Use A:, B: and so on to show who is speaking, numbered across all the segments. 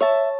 A: you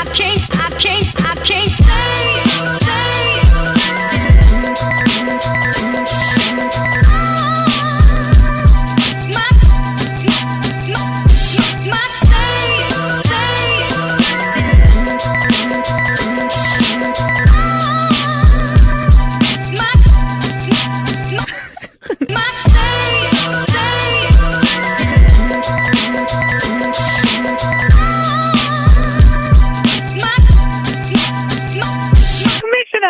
A: I can't, I can't, I can't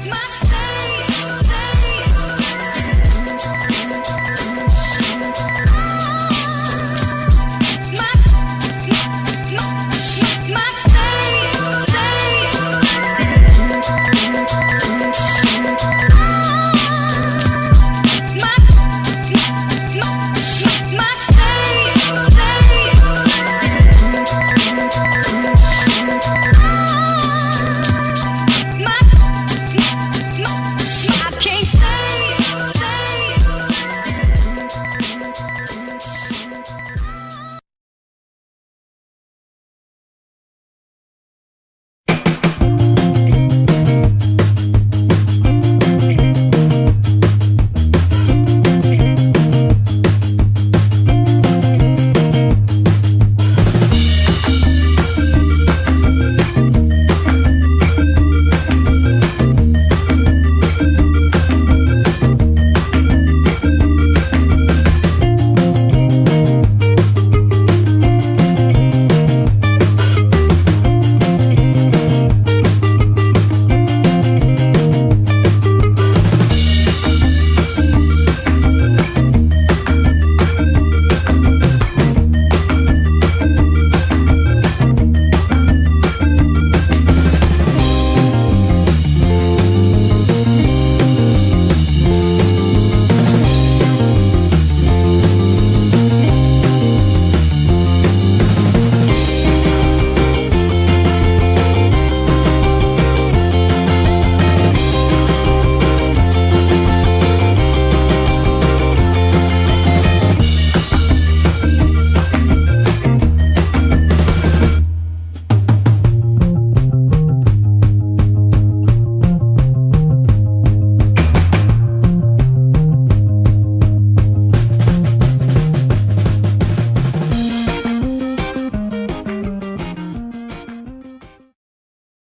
A: My